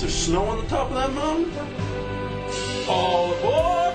Is there snow on the top of that mountain? All aboard!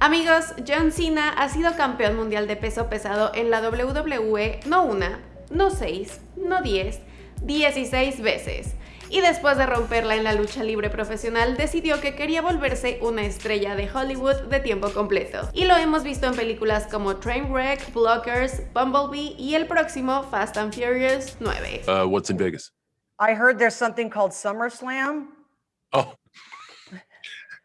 Amigos, John Cena ha sido campeón mundial de peso pesado en la WWE no una, no seis, no diez, 16 veces. Y después de romperla en la lucha libre profesional, decidió que quería volverse una estrella de Hollywood de tiempo completo. Y lo hemos visto en películas como Trainwreck, Blockers, Bumblebee y el próximo Fast and Furious 9. Uh, what's in Vegas? I heard there's something called SummerSlam. Oh,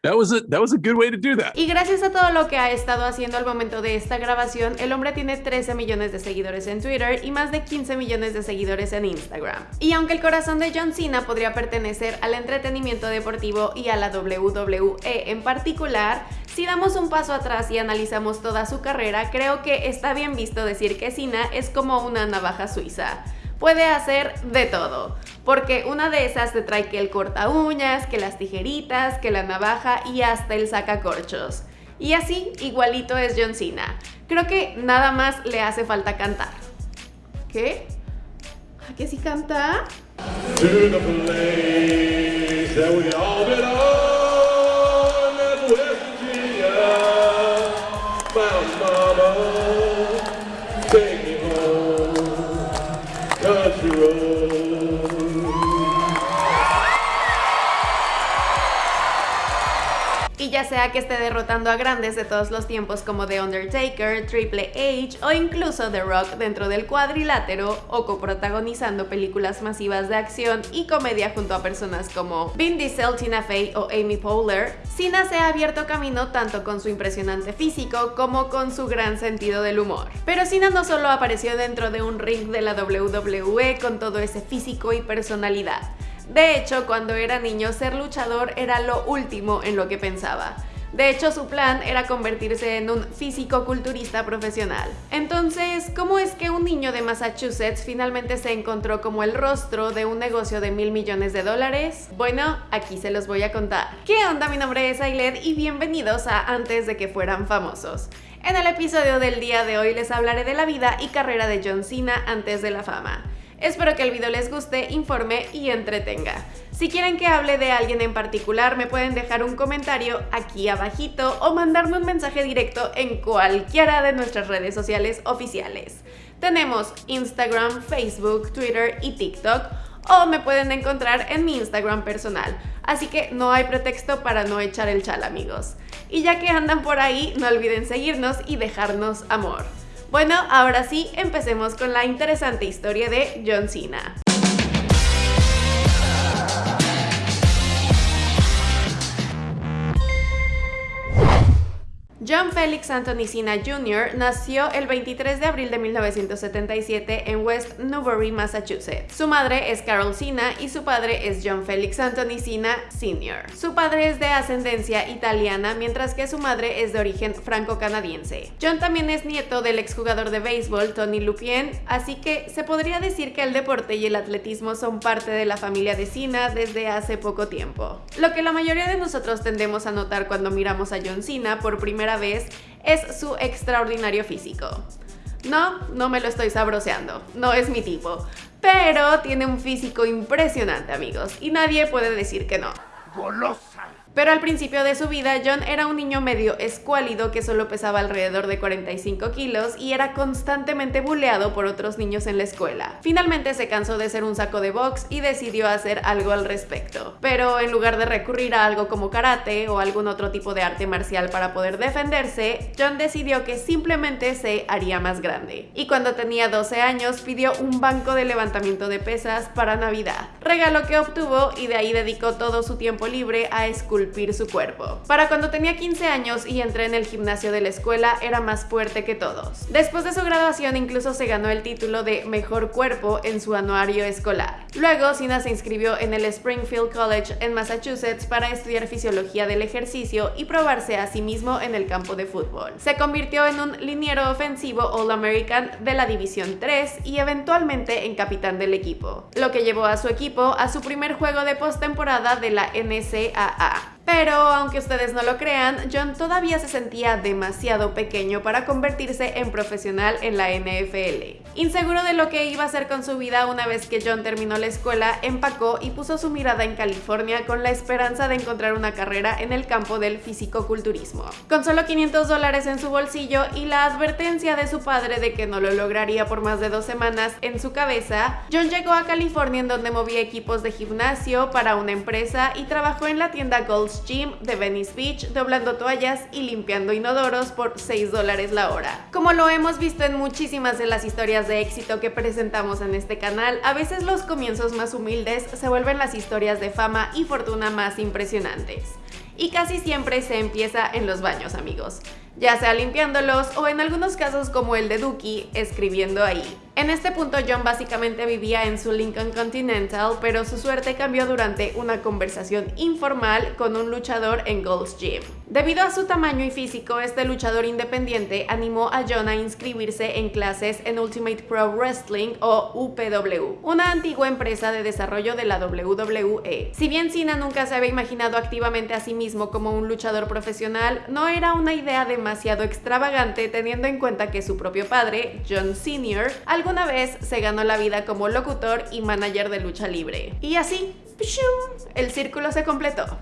that was a that was a good way to do that. Y gracias a todo lo que ha estado haciendo al momento de esta grabación, el hombre tiene 13 millones de seguidores en Twitter y más de 15 millones de seguidores en Instagram. Y aunque el corazón de John Cena podría pertenecer al entretenimiento deportivo y a la WWE en particular, si damos un paso atrás y analizamos toda su carrera, creo que está bien visto decir que Cena es como una navaja suiza puede hacer de todo. Porque una de esas te trae que el corta uñas, que las tijeritas, que la navaja y hasta el sacacorchos. Y así, igualito es John Cena. Creo que nada más le hace falta cantar. ¿Qué? ¿A qué sí canta? Sea que esté derrotando a grandes de todos los tiempos como The Undertaker, Triple H o incluso The Rock dentro del cuadrilátero o coprotagonizando películas masivas de acción y comedia junto a personas como Vin Diesel, Tina Fey o Amy Poehler, Cena se ha abierto camino tanto con su impresionante físico como con su gran sentido del humor. Pero Cena no solo apareció dentro de un ring de la WWE con todo ese físico y personalidad, de hecho, cuando era niño, ser luchador era lo último en lo que pensaba. De hecho, su plan era convertirse en un físico-culturista profesional. Entonces, ¿cómo es que un niño de Massachusetts finalmente se encontró como el rostro de un negocio de mil millones de dólares? Bueno, aquí se los voy a contar. ¿Qué onda? Mi nombre es Ailed y bienvenidos a Antes de que fueran famosos. En el episodio del día de hoy les hablaré de la vida y carrera de John Cena antes de la fama. Espero que el video les guste, informe y entretenga. Si quieren que hable de alguien en particular, me pueden dejar un comentario aquí abajito o mandarme un mensaje directo en cualquiera de nuestras redes sociales oficiales. Tenemos Instagram, Facebook, Twitter y TikTok o me pueden encontrar en mi Instagram personal. Así que no hay pretexto para no echar el chal amigos. Y ya que andan por ahí, no olviden seguirnos y dejarnos amor. Bueno, ahora sí, empecemos con la interesante historia de John Cena. John Felix Anthony Cena Jr. nació el 23 de abril de 1977 en West Newbury, Massachusetts. Su madre es Carol Cena y su padre es John Felix Anthony Cena Sr. Su padre es de ascendencia italiana, mientras que su madre es de origen franco-canadiense. John también es nieto del exjugador de béisbol Tony Lupien, así que se podría decir que el deporte y el atletismo son parte de la familia de Cena desde hace poco tiempo. Lo que la mayoría de nosotros tendemos a notar cuando miramos a John Cena por primera vez es su extraordinario físico. No, no me lo estoy sabroseando, no es mi tipo, pero tiene un físico impresionante amigos y nadie puede decir que no. Pero al principio de su vida, John era un niño medio escuálido que solo pesaba alrededor de 45 kilos y era constantemente buleado por otros niños en la escuela. Finalmente se cansó de ser un saco de box y decidió hacer algo al respecto. Pero en lugar de recurrir a algo como karate o algún otro tipo de arte marcial para poder defenderse, John decidió que simplemente se haría más grande. Y cuando tenía 12 años pidió un banco de levantamiento de pesas para Navidad. Regalo que obtuvo y de ahí dedicó todo su tiempo libre a esculpir su cuerpo. Para cuando tenía 15 años y entré en el gimnasio de la escuela, era más fuerte que todos. Después de su graduación incluso se ganó el título de Mejor Cuerpo en su anuario escolar. Luego, Cena se inscribió en el Springfield College en Massachusetts para estudiar fisiología del ejercicio y probarse a sí mismo en el campo de fútbol. Se convirtió en un liniero ofensivo All-American de la División 3 y eventualmente en capitán del equipo, lo que llevó a su equipo a su primer juego de postemporada de la NCAA. Pero aunque ustedes no lo crean, John todavía se sentía demasiado pequeño para convertirse en profesional en la NFL. Inseguro de lo que iba a hacer con su vida una vez que John terminó la escuela, empacó y puso su mirada en California con la esperanza de encontrar una carrera en el campo del fisicoculturismo. Con solo 500 dólares en su bolsillo y la advertencia de su padre de que no lo lograría por más de dos semanas en su cabeza, John llegó a California en donde movía equipos de gimnasio para una empresa y trabajó en la tienda Gym de Venice Beach doblando toallas y limpiando inodoros por 6 dólares la hora. Como lo hemos visto en muchísimas de las historias de éxito que presentamos en este canal, a veces los comienzos más humildes se vuelven las historias de fama y fortuna más impresionantes. Y casi siempre se empieza en los baños, amigos ya sea limpiándolos o en algunos casos como el de Dookie, escribiendo ahí. En este punto John básicamente vivía en su Lincoln Continental, pero su suerte cambió durante una conversación informal con un luchador en Gold's Gym. Debido a su tamaño y físico, este luchador independiente animó a John a inscribirse en clases en Ultimate Pro Wrestling o UPW, una antigua empresa de desarrollo de la WWE. Si bien Cena nunca se había imaginado activamente a sí mismo como un luchador profesional, no era una idea demasiado extravagante teniendo en cuenta que su propio padre, John Sr., alguna vez se ganó la vida como locutor y manager de lucha libre. Y así, el círculo se completó.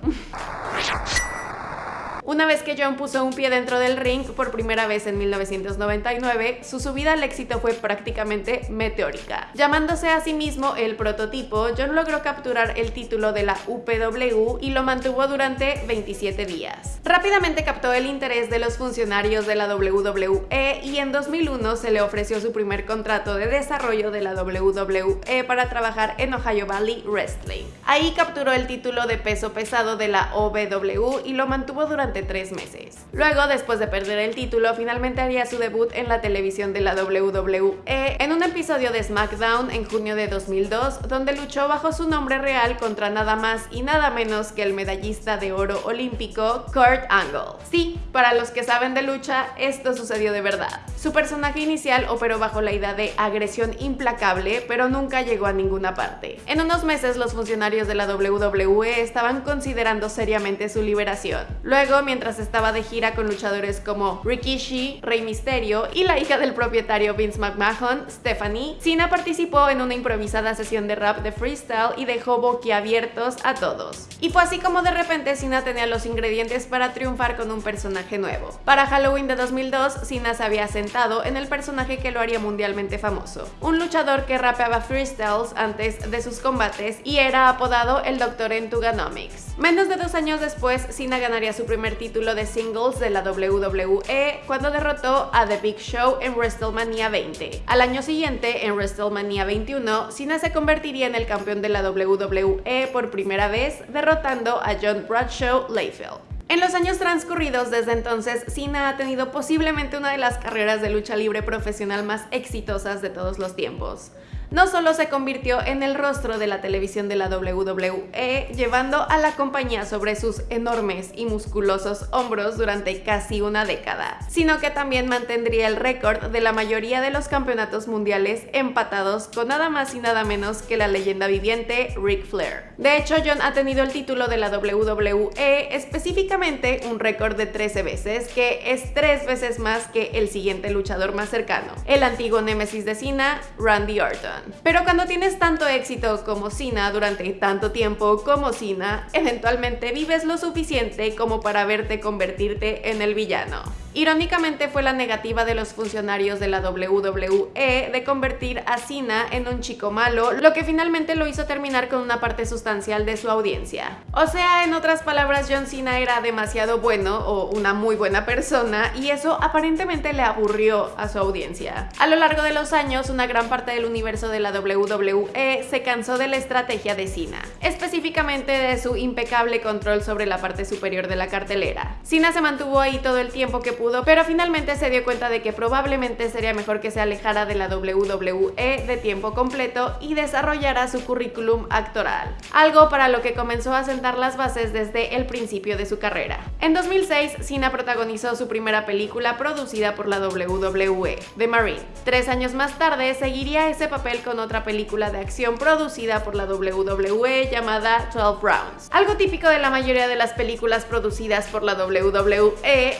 Una vez que John puso un pie dentro del ring por primera vez en 1999, su subida al éxito fue prácticamente meteórica. Llamándose a sí mismo el prototipo, John logró capturar el título de la UPW y lo mantuvo durante 27 días. Rápidamente captó el interés de los funcionarios de la WWE y en 2001 se le ofreció su primer contrato de desarrollo de la WWE para trabajar en Ohio Valley Wrestling. Ahí capturó el título de peso pesado de la OVW y lo mantuvo durante tres meses. Luego, después de perder el título, finalmente haría su debut en la televisión de la WWE en un episodio de SmackDown en junio de 2002, donde luchó bajo su nombre real contra nada más y nada menos que el medallista de oro olímpico Kurt Angle. Sí, para los que saben de lucha, esto sucedió de verdad. Su personaje inicial operó bajo la idea de agresión implacable, pero nunca llegó a ninguna parte. En unos meses, los funcionarios de la WWE estaban considerando seriamente su liberación. Luego, mientras estaba de gira con luchadores como Rikishi, Rey Misterio y la hija del propietario Vince McMahon, Stephanie, Cena participó en una improvisada sesión de rap de freestyle y dejó boquiabiertos a todos. Y fue así como de repente Cena tenía los ingredientes para triunfar con un personaje nuevo. Para Halloween de 2002, Cena se había sentado en el personaje que lo haría mundialmente famoso, un luchador que rapeaba freestyles antes de sus combates y era apodado el Doctor en Tuganomics. Menos de dos años después, Cena ganaría su primer título de singles de la WWE cuando derrotó a The Big Show en WrestleMania 20. Al año siguiente, en WrestleMania 21, Cena se convertiría en el campeón de la WWE por primera vez, derrotando a John Bradshaw Layfield. En los años transcurridos desde entonces, Cena ha tenido posiblemente una de las carreras de lucha libre profesional más exitosas de todos los tiempos no solo se convirtió en el rostro de la televisión de la WWE, llevando a la compañía sobre sus enormes y musculosos hombros durante casi una década, sino que también mantendría el récord de la mayoría de los campeonatos mundiales empatados con nada más y nada menos que la leyenda viviente Ric Flair. De hecho, John ha tenido el título de la WWE, específicamente un récord de 13 veces, que es tres veces más que el siguiente luchador más cercano, el antiguo némesis de Cena, Randy Orton. Pero cuando tienes tanto éxito como Cena durante tanto tiempo como Cena, eventualmente vives lo suficiente como para verte convertirte en el villano. Irónicamente fue la negativa de los funcionarios de la WWE de convertir a Cena en un chico malo, lo que finalmente lo hizo terminar con una parte sustancial de su audiencia. O sea, en otras palabras, John Cena era demasiado bueno o una muy buena persona y eso aparentemente le aburrió a su audiencia. A lo largo de los años, una gran parte del universo de la WWE se cansó de la estrategia de Cena, específicamente de su impecable control sobre la parte superior de la cartelera. Cena se mantuvo ahí todo el tiempo que pero finalmente se dio cuenta de que probablemente sería mejor que se alejara de la WWE de tiempo completo y desarrollara su currículum actoral, algo para lo que comenzó a sentar las bases desde el principio de su carrera. En 2006, Cena protagonizó su primera película producida por la WWE, The Marine. Tres años más tarde, seguiría ese papel con otra película de acción producida por la WWE llamada 12 Rounds. Algo típico de la mayoría de las películas producidas por la WWE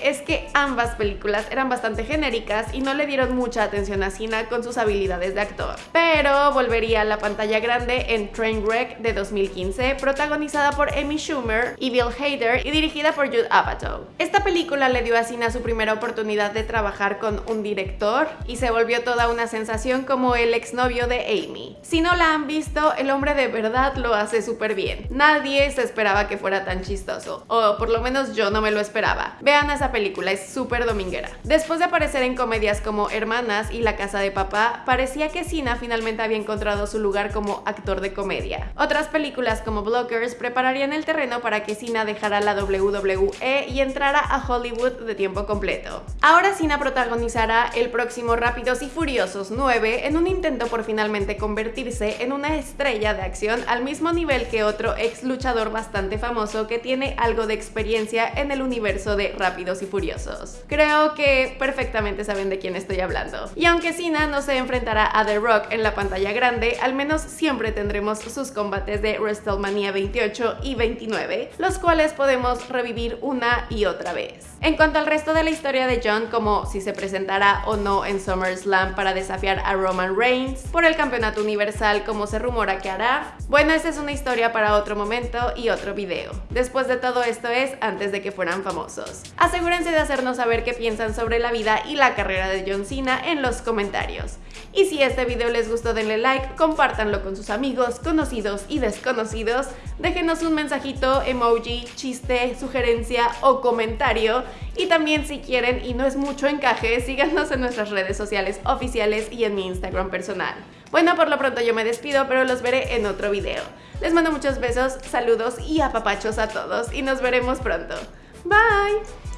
es que ambas películas eran bastante genéricas y no le dieron mucha atención a Cena con sus habilidades de actor. Pero volvería a la pantalla grande en Trainwreck de 2015, protagonizada por Amy Schumer y Bill Hader y dirigida por Jude Apatow. Esta película le dio a Cena su primera oportunidad de trabajar con un director y se volvió toda una sensación como el exnovio de Amy. Si no la han visto, el hombre de verdad lo hace súper bien. Nadie se esperaba que fuera tan chistoso, o por lo menos yo no me lo esperaba. Vean esa película, es súper dominguera. Después de aparecer en comedias como Hermanas y La Casa de Papá, parecía que Cena finalmente había encontrado su lugar como actor de comedia. Otras películas como Blockers prepararían el terreno para que Cena dejara la WWE y entrara a Hollywood de tiempo completo. Ahora Cena protagonizará el próximo Rápidos y Furiosos 9 en un intento por finalmente convertirse en una estrella de acción al mismo nivel que otro ex luchador bastante famoso que tiene algo de experiencia en el universo de Rápidos y Furiosos. Creo que perfectamente saben de quién estoy hablando. Y aunque Cena no se enfrentará a The Rock en la pantalla grande, al menos siempre tendremos sus combates de WrestleMania 28 y 29, los cuales podemos revivir una y otra vez. En cuanto al resto de la historia de John, como si se presentará o no en SummerSlam para desafiar a Roman Reigns por el campeonato universal como se rumora que hará, bueno, esa es una historia para otro momento y otro video. Después de todo esto es antes de que fueran famosos. Asegúrense de hacernos saber qué piensan sobre la vida y la carrera de John Cena en los comentarios. Y si este video les gustó denle like, compártanlo con sus amigos, conocidos y desconocidos, déjenos un mensajito, emoji, chiste, sugerencia o comentario y también si quieren y no es mucho encaje, síganos en nuestras redes sociales oficiales y en mi Instagram personal. Bueno, por lo pronto yo me despido, pero los veré en otro video. Les mando muchos besos, saludos y apapachos a todos y nos veremos pronto. Bye!